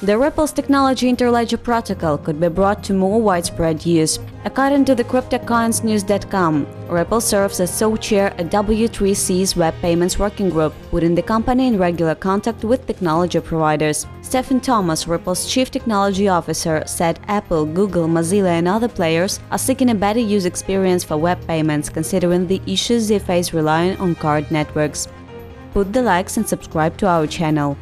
The Ripple's technology interledger protocol could be brought to more widespread use. According to the CryptoCoinsNews.com, Ripple serves as co-chair at W3C's Web Payments Working Group, putting the company in regular contact with technology providers. Stephen Thomas, Ripple's chief technology officer, said Apple, Google, Mozilla and other players are seeking a better user experience for web payments considering the issues they face relying on card networks. Put the likes and subscribe to our channel.